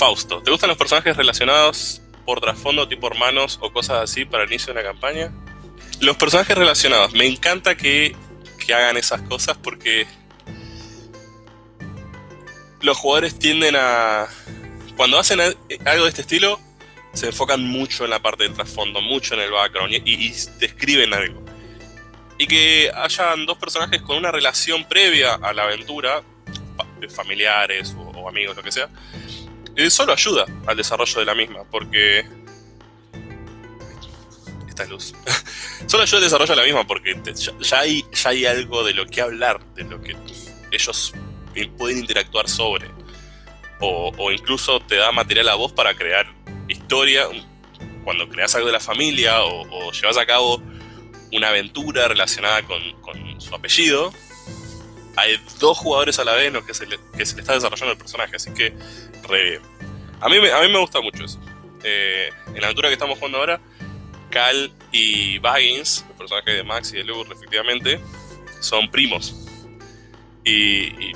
Fausto, ¿te gustan los personajes relacionados por trasfondo, tipo hermanos o cosas así para el inicio de una campaña? Los personajes relacionados, me encanta que, que hagan esas cosas porque los jugadores tienden a... Cuando hacen algo de este estilo, se enfocan mucho en la parte del trasfondo, mucho en el background y, describen algo. Y que hayan dos personajes con una relación previa a la aventura, familiares o, o amigos, lo que sea, solo ayuda al desarrollo de la misma, porque... Esta es luz. solo ayuda al desarrollo de la misma, porque ya, hay, ya hay algo de lo que hablar, de lo que ellos pueden interactuar sobre. O, incluso te da material a vos para crear historia, cuando creas algo de la familia o, llevas a cabo una aventura relacionada con, su apellido, hay dos jugadores a la vez en los que se le, que se está desarrollando el personaje, así que re A mí, a mí me gusta mucho eso. Eh, en la aventura que estamos jugando ahora, Cal y Baggins, los personajes de Max y de Luke respectivamente, son primos. Y,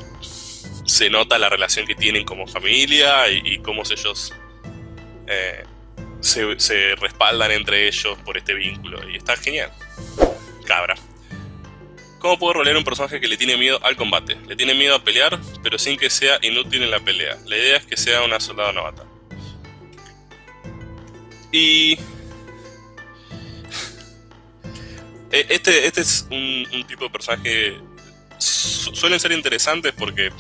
se nota la relación que tienen como familia y, y cómo ellos eh, se, respaldan entre ellos por este vínculo. Y está genial. Cabra. ¿Cómo puedo rolear un personaje que le tiene miedo al combate? Le tiene miedo a pelear, pero sin que sea inútil en la pelea. La idea es que sea una soldado novata. Y... E, este, este es un, tipo de personaje... Suelen ser interesantes porque...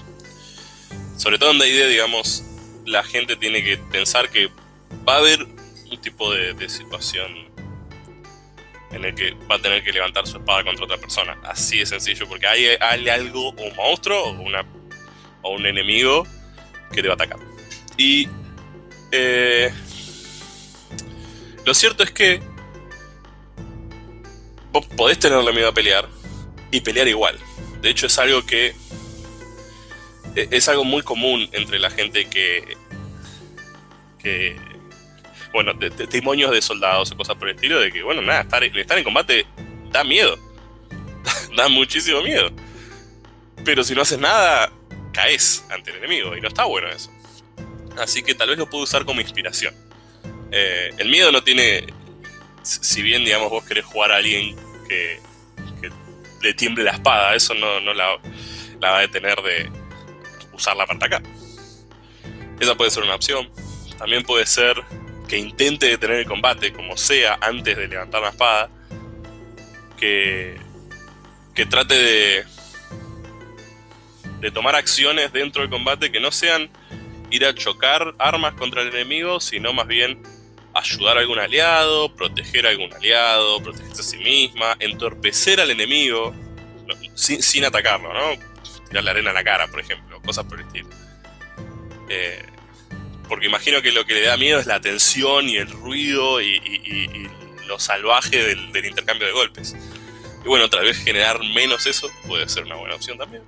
Sobre todo en D&D, digamos, la gente tiene que pensar que va a haber un tipo de, situación en el que va a tener que levantar su espada contra otra persona. Así de sencillo, porque hay, hay algo, un monstruo o, una, o un enemigo que te va a atacar. Y eh, lo cierto es que vos podés tenerle miedo a pelear y pelear igual. De hecho es algo que e, es algo muy común entre la gente que, que bueno, testimonios de soldados o cosas por el estilo, de que, bueno, nada, estar, estar en combate da miedo. da muchísimo miedo. Pero si no haces nada, caes ante el enemigo, y no está bueno eso. Así que tal vez lo puedo usar como inspiración. Eh, el miedo no tiene... Si bien, digamos, vos querés jugar a alguien que, le tiemble la espada, eso no, no la, la va a detener de usarla para atacar. Esa puede ser una opción. También puede ser que intente detener el combate como sea antes de levantar la espada, que, que trate de, de tomar acciones dentro del combate que no sean ir a chocar armas contra el enemigo, sino más bien ayudar a algún aliado, proteger a algún aliado, protegerse a sí misma, entorpecer al enemigo sin, sin atacarlo, ¿no? Tirar la arena a la cara, por ejemplo, cosas por el estilo. Eh, porque imagino que lo que le da miedo es la tensión y el ruido y, lo salvaje del, intercambio de golpes. Y bueno, tal vez generar menos eso puede ser una buena opción también.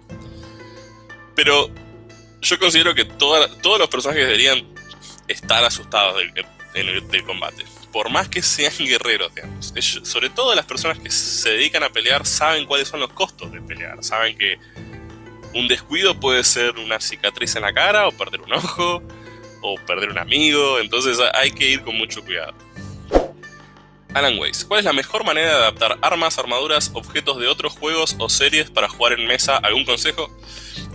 Pero yo considero que todos los personajes deberían estar asustados del, del, combate. Por más que sean guerreros, digamos. sobre todo las personas que se dedican a pelear saben cuáles son los costos de pelear. Saben que un descuido puede ser una cicatriz en la cara o perder un ojo o perder un amigo, entonces hay que ir con mucho cuidado. Alan Weiss, ¿cuál es la mejor manera de adaptar armas, armaduras, objetos de otros juegos o series para jugar en mesa? ¿Algún consejo?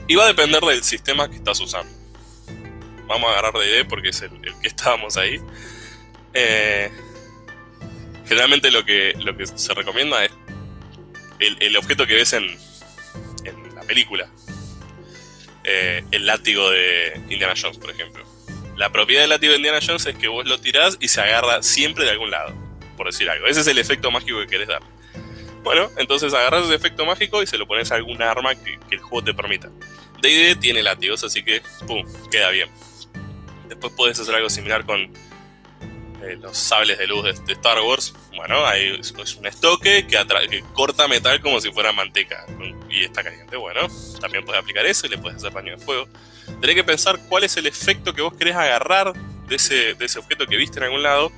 Y va a depender del sistema que estás usando. Vamos a agarrar de idea porque es el, que estábamos ahí. Eh, generalmente lo que, lo que se recomienda es el, objeto que ves en, en la película. Eh, el látigo de Indiana Jones, por ejemplo. La propiedad del látigo de Indiana Jones es que vos lo tirás y se agarra siempre de algún lado, por decir algo. Ese es el efecto mágico que querés dar. Bueno, entonces agarras ese efecto mágico y se lo pones a algún arma que, el juego te permita. D&D tiene látigos, así que, pum, queda bien. Después puedes hacer algo similar con eh, los sables de luz de, Star Wars. Bueno, hay es un estoque que, que, corta metal como si fuera manteca y está caliente. Bueno, también puedes aplicar eso y le puedes hacer daño de fuego. Tenés que pensar cuál es el efecto que vos querés agarrar de ese, de ese objeto que viste en algún lado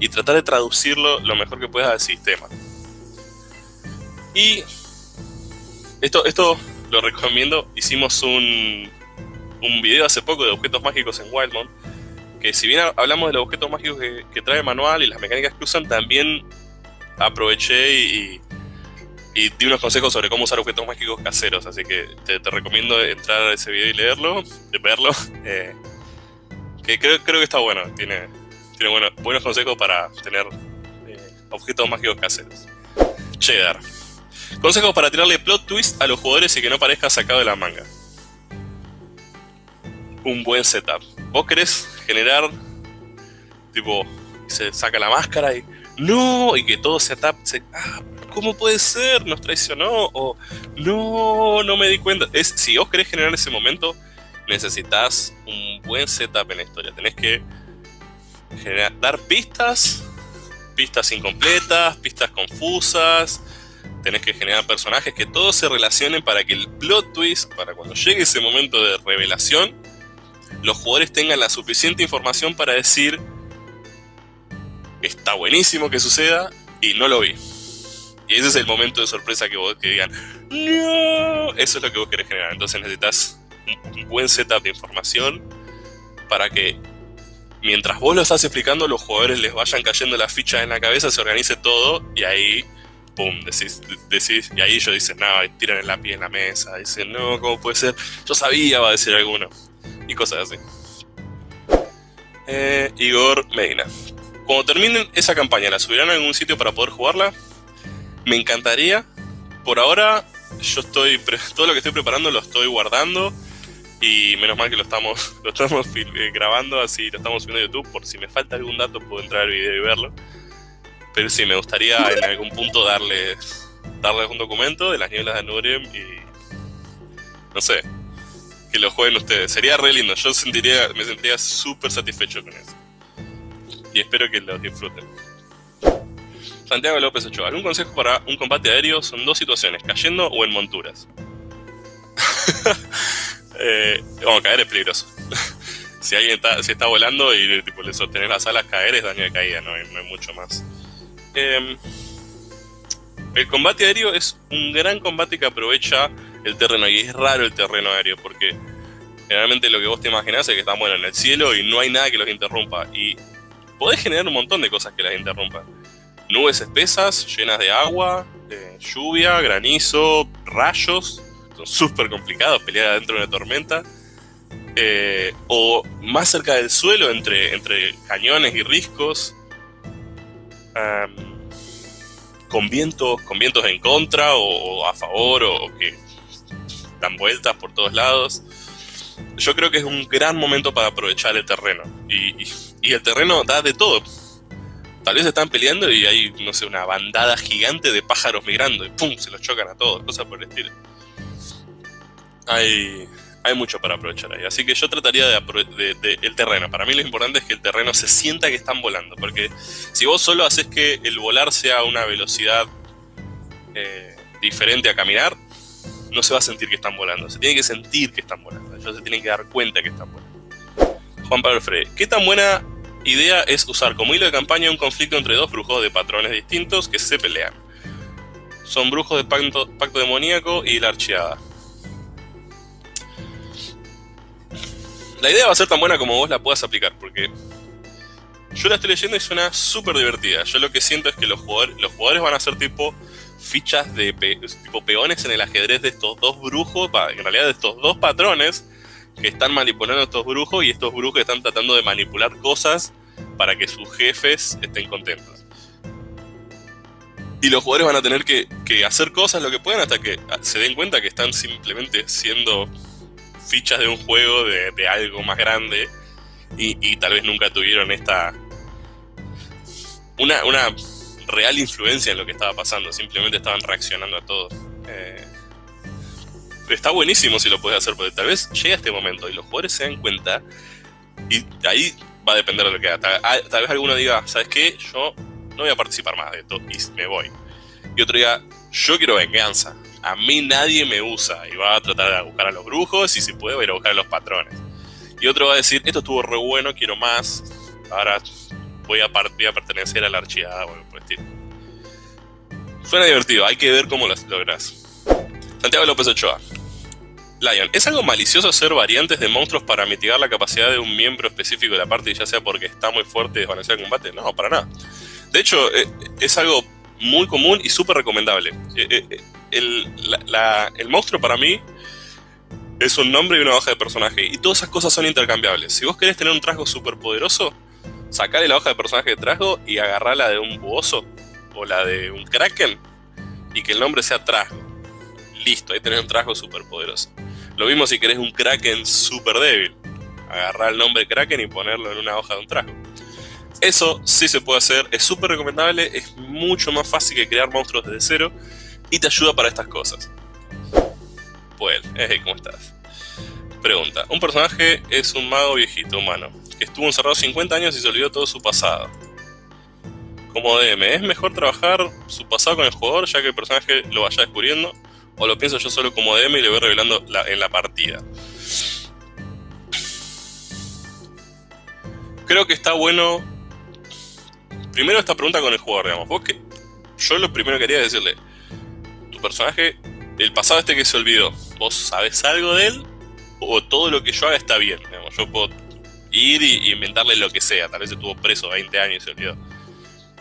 y tratar de traducirlo lo mejor que puedas al sistema. Y esto, esto lo recomiendo. Hicimos un, un video hace poco de objetos mágicos en Wildmont. que si bien hablamos de los objetos mágicos que, trae manual y las mecánicas que usan, también aproveché y, di unos consejos sobre cómo usar objetos mágicos caseros. Así que te, recomiendo entrar a ese video y leerlo, verlo. Eh, que creo, creo que está bueno, tiene, tiene buenos consejos para tener eh, objetos mágicos caseros. Cheddar. Consejos para tirarle plot twist a los jugadores y que no parezca sacado de la manga. Un buen setup. Vos querés generar, tipo, se saca la máscara y no, y que todo se tap, ah, ¿cómo puede ser? Nos traicionó, o no, no me di cuenta. Es, si vos querés generar ese momento, necesitas un buen setup en la historia. Tenés que dar pistas, pistas incompletas, pistas confusas. Tenés que generar personajes que todos se relacionen para que el plot twist, para cuando llegue ese momento de revelación, los jugadores tengan la suficiente información para decir está buenísimo que suceda y no lo vi. Y ese es el momento de sorpresa que vos que digan, no, eso es lo que vos querés generar. Entonces necesitas un buen setup de información para que mientras vos lo estás explicando, los jugadores les vayan cayendo las fichas en la cabeza, se organice todo y ahí, pum, decís, decís y ahí ellos dicen, no, tiran el lápiz en la mesa, dicen, no, ¿cómo puede ser? Yo sabía, va a decir alguno, y cosas así. Eh, Igor Medina. Cuando terminen esa campaña, ¿la subirán a algún sitio para poder jugarla? Me encantaría. Por ahora, yo estoy. Todo lo que estoy preparando lo estoy guardando y menos mal que lo estamos, lo estamos eh, grabando, así lo estamos subiendo a YouTube. Por si me falta algún dato, puedo entrar al video y verlo. Pero sí, me gustaría en algún punto darles, darles un documento de las nieblas de Nurem y. No sé. Que lo jueguen ustedes. Sería re lindo. Yo sentiría, me sentiría súper satisfecho con eso. Y espero que lo disfruten. Santiago López Ochoa. Un consejo para un combate aéreo son dos situaciones: cayendo o en monturas. eh, bueno, caer es peligroso. si alguien está, está volando y tipo, le sostener las alas, caer es daño de caída, no hay, mucho más. Em, el combate aéreo es un gran combate que aprovecha el terreno y es raro el terreno aéreo porque generalmente lo que vos te imaginás es que están bueno en el cielo y no hay nada que los interrumpa y podés generar un montón de cosas que las interrumpan. Nubes espesas, llenas de agua, lluvia, granizo, rayos, súper complicados pelear dentro de una tormenta. Eh, o más cerca del suelo, entre, entre cañones y riscos. con, vientos, con vientos en contra o, a favor o, que dan vueltas por todos lados. Yo creo que es un gran momento para aprovechar el terreno. Y el terreno da de todo. Tal vez están peleando y hay, no sé, una bandada gigante de pájaros migrando y ¡pum! se los chocan a todos, cosas por el estilo hay, hay mucho para aprovechar ahí. Así que yo trataría de, de, el terreno. Para mí lo importante es que el terreno se sienta que están volando. Porque si vos solo haces que el volar sea una velocidad eh, diferente a caminar, no se va a sentir que están volando. Se tiene que sentir que están volando. Ellos se tienen que dar cuenta que están volando. Juan Pablo Frey, ¿qué tan buena idea es usar como hilo de campaña un conflicto entre dos brujos de patrones distintos que se pelean? Son brujos de pacto, pacto demoníaco y la archeada. la idea va a ser tan buena como vos la puedas aplicar, porque yo la estoy leyendo y suena súper divertida. Yo lo que siento es que los jugadores, los jugadores van a ser tipo fichas de tipo peones en el ajedrez de estos dos brujos, en realidad de estos dos patrones que están manipulando a estos brujos y estos brujos están tratando de manipular cosas para que sus jefes estén contentos. Y los jugadores van a tener que, hacer cosas lo que puedan hasta que se den cuenta que están simplemente siendo fichas de un juego, de, algo más grande, y, tal vez nunca tuvieron esta... Una, una real influencia en lo que estaba pasando, simplemente estaban reaccionando a todo. Eh, está buenísimo si lo puedes hacer, porque tal vez llega este momento y los jugadores se dan cuenta, y ahí va a depender de lo que haga. Tal, vez alguno diga, ¿sabes qué? Yo no voy a participar más de esto y me voy. Y otro diga, yo quiero venganza a mí nadie me usa y va a tratar de buscar a los brujos y si puede va a ir a buscar a los patrones. Y otro va a decir, esto estuvo re bueno, quiero más, ahora voy a, voy a pertenecer a la archivada, bueno, estilo. Suena divertido, hay que ver cómo lo logras. Santiago López Ochoa. Lion, ¿es algo malicioso hacer variantes de monstruos para mitigar la capacidad de un miembro específico de la parte, ya sea porque está muy fuerte y desbalanceado el combate? No, para nada. De hecho, eh, es algo muy común y súper recomendable. Eh, eh, el, el monstruo para mí es un nombre y una hoja de personaje, y todas esas cosas son intercambiables. Si vos querés tener un trasgo súper poderoso, sacale la hoja de personaje de trasgo y agarrala de un buoso o la de un kraken, y que el nombre sea trasgo. Listo, ahí tenés un trasgo súper poderoso. Lo mismo si querés un Kraken súper débil. Agarrar el nombre Kraken y ponerlo en una hoja de un trago. Eso sí se puede hacer, es súper recomendable, es mucho más fácil que crear monstruos desde cero y te ayuda para estas cosas. Pues, eh, ¿cómo estás? Pregunta, un personaje es un mago viejito humano, que estuvo encerrado 50 años y se olvidó todo su pasado. Como DM, ¿es mejor trabajar su pasado con el jugador ya que el personaje lo vaya descubriendo? O lo pienso yo solo como DM y le voy revelando en la partida. Creo que está bueno. Primero esta pregunta con el jugador, digamos. Vos que, yo lo primero que quería decirle, tu personaje, el pasado este que se olvidó, ¿vos sabes algo de él? O todo lo que yo haga está bien. Digamos. Yo puedo ir y, inventarle lo que sea. Tal vez estuvo preso 20 años y se olvidó.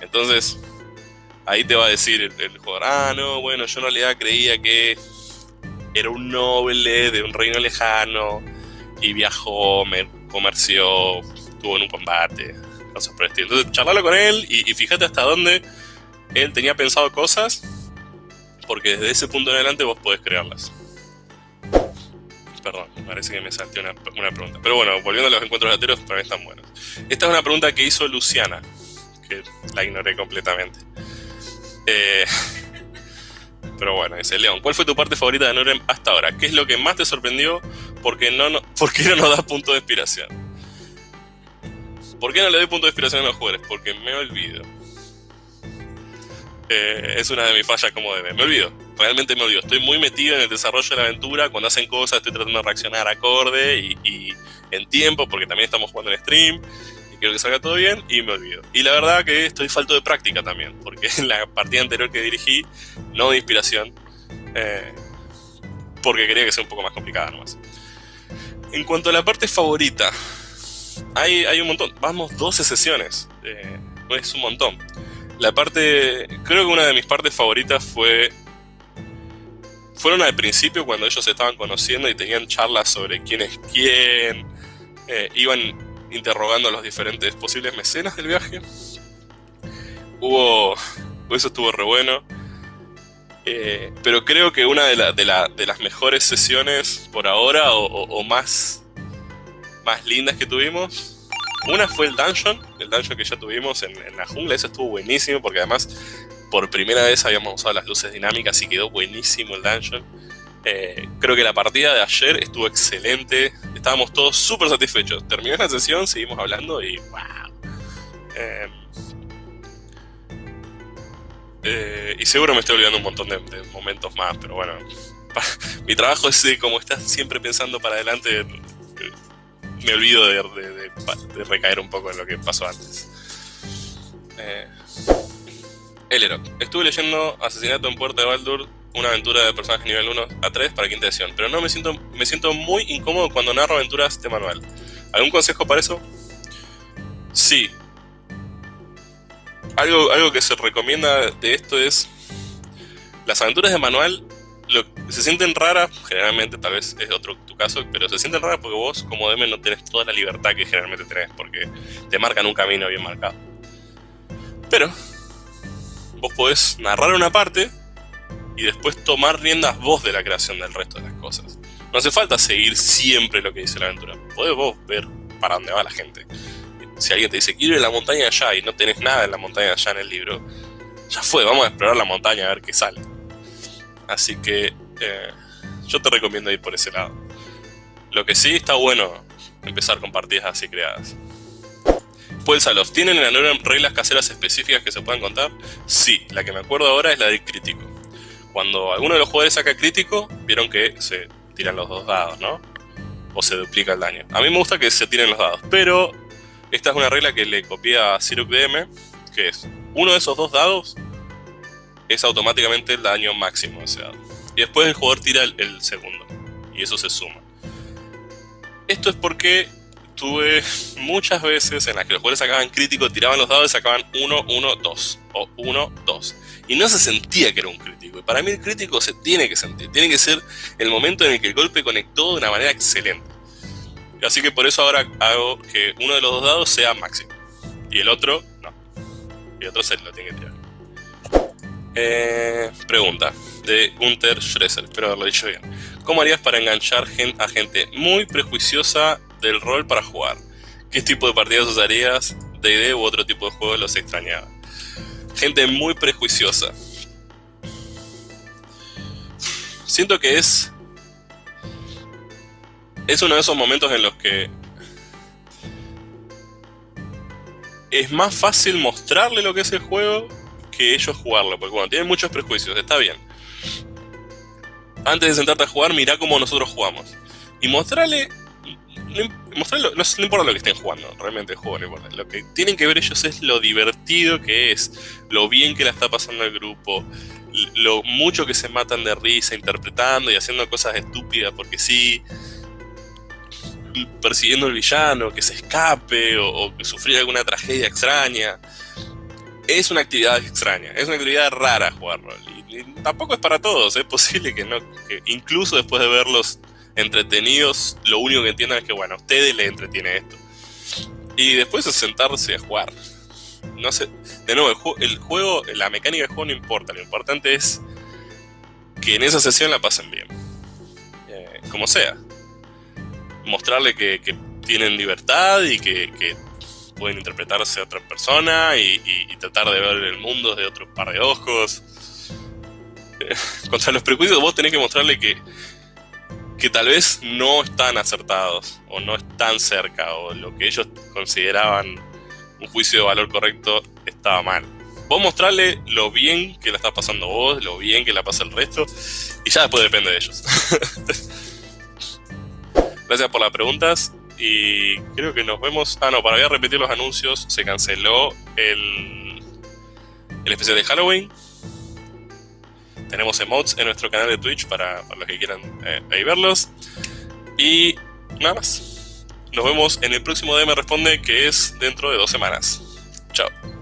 Entonces, ahí te va a decir el, jugador, ah, no, bueno, yo en realidad creía que era un noble de un reino lejano y viajó, me comerció, estuvo en un combate, cosas por el estilo. Entonces, charlalo con él y, fíjate hasta dónde él tenía pensado cosas, porque desde ese punto en adelante vos podés crearlas. Perdón, parece que me salté una, una pregunta. Pero bueno, volviendo a los encuentros lateros, para mí están buenos. Esta es una pregunta que hizo Luciana, que la ignoré completamente. Eh, pero bueno, dice León, ¿cuál fue tu parte favorita de Norem hasta ahora? ¿Qué es lo que más te sorprendió? Porque no, no, ¿Por qué no nos da punto de inspiración? ¿Por qué no le doy punto de inspiración a los jugadores? Porque me olvido. Eh, es una de mis fallas como debe. Me olvido, realmente me olvido. Estoy muy metido en el desarrollo de la aventura. Cuando hacen cosas estoy tratando de reaccionar acorde y en tiempo, porque también estamos jugando en stream quiero que salga todo bien y me olvido. Y la verdad que estoy falto de práctica también, porque en la partida anterior que dirigí, no de inspiración, eh, porque quería que sea un poco más complicada nomás. En cuanto a la parte favorita, hay, hay un montón, vamos 12 sesiones, eh, es un montón. La parte, creo que una de mis partes favoritas fue fueron al principio cuando ellos se estaban conociendo y tenían charlas sobre quién es quién, eh, iban interrogando a los diferentes posibles mecenas del viaje. Hubo. Eso estuvo re bueno. Eh, pero creo que una de, las mejores sesiones por ahora, o, más, más lindas que tuvimos, una fue el dungeon, el dungeon que ya tuvimos en, la jungla. Ese estuvo buenísimo porque además por primera vez habíamos usado las luces dinámicas y quedó buenísimo el dungeon. Eh, creo que la partida de ayer estuvo excelente. Estábamos todos súper satisfechos. Terminó la sesión, seguimos hablando y wow. Eh, eh, y seguro me estoy olvidando un montón de, momentos más, pero bueno. mi trabajo es como estás siempre pensando para adelante. Me olvido de, recaer un poco en lo que pasó antes. Eh. Estuve leyendo Asesinato en Puerta de Baldur una aventura de personaje nivel 1 a 3 para quinta edición, pero no me siento, me siento muy incómodo cuando narro aventuras de manual. ¿Algún consejo para eso? Sí. Algo, algo que se recomienda de esto es las aventuras de manual lo, se sienten raras, generalmente, tal vez es otro tu caso, pero se sienten raras porque vos como DM no tenés toda la libertad que generalmente tenés, porque te marcan un camino bien marcado. Pero, vos podés narrar una parte y después tomar riendas vos de la creación del resto de las cosas. No hace falta seguir siempre lo que dice la aventura. Podés vos ver para dónde va la gente. Si alguien te dice, quiero ir a la montaña allá y no tenés nada en la montaña allá en el libro, ya fue, vamos a explorar la montaña a ver qué sale. Así que eh, yo te recomiendo ir por ese lado. Lo que sí está bueno empezar con partidas así creadas. Salof, ¿tienen en la reglas caseras específicas que se puedan contar? Sí, la que me acuerdo ahora es la del crítico cuando alguno de los jugadores saca crítico, vieron que se tiran los dos dados, ¿no? O se duplica el daño. A mí me gusta que se tiren los dados, pero esta es una regla que le copié a Sirup DM, que es uno de esos dos dados es automáticamente el daño máximo de ese dado. Y después el jugador tira el, segundo. y eso se suma. Esto es porque tuve muchas veces en las que los jugadores sacaban crítico, tiraban los dados y sacaban 1, 1, 2 o 1, 2. Y no se sentía que era un crítico. Y para mí el crítico se tiene que sentir, tiene que ser el momento en el que el golpe conectó de una manera excelente. Así que por eso ahora hago que uno de los dos dados sea máximo. Y el otro, no. Y el otro se lo tiene que tirar. Eh, pregunta de Gunther Schresser, espero haberlo dicho bien. ¿Cómo harías para enganchar a gente muy prejuiciosa del rol para jugar? ¿Qué tipo de partidas usarías? ¿D&D u otro tipo de juego los extrañaba? Gente muy prejuiciosa. Siento que es... Es uno de esos momentos en los que... Es más fácil mostrarle lo que es el juego que ellos jugarlo, porque bueno, tienen muchos prejuicios, está bien antes de sentarte a jugar, mirá cómo nosotros jugamos. Y mostrarle. No, importa lo que estén jugando, realmente el. Lo que tienen que ver ellos es lo divertido que es, lo bien que la está pasando el grupo, lo mucho que se matan de risa interpretando y haciendo cosas estúpidas porque sí, persiguiendo al villano, que se escape o, que sufrir alguna tragedia extraña. Es una actividad extraña, es una actividad rara jugar rol tampoco es para todos, es posible que no, incluso después de verlos entretenidos, lo único que entiendan es que, bueno, a ustedes les entretiene esto. Y después es sentarse a jugar. No sé, de nuevo, el, juego, la mecánica del juego no importa, lo importante es que en esa sesión la pasen bien. Eh, como sea. Mostrarle que, tienen libertad y que, pueden interpretarse a otra persona y, y, tratar de ver el mundo de otro par de ojos. contra los prejuicios vos tenés que mostrarle que, que tal vez no están acertados o no están cerca o lo que ellos consideraban un juicio de valor correcto estaba mal. Vos mostrarle lo bien que la está pasando vos, lo bien que la pasa el resto y ya después depende de ellos. Gracias por las preguntas y creo que nos vemos... Ah, no, para repetir los anuncios, se canceló el, el especial de Halloween tenemos emotes en nuestro canal de Twitch para, los que quieran eh, ahí verlos. Y nada más. Nos vemos en el próximo DM Responde que es dentro de dos semanas. Chao.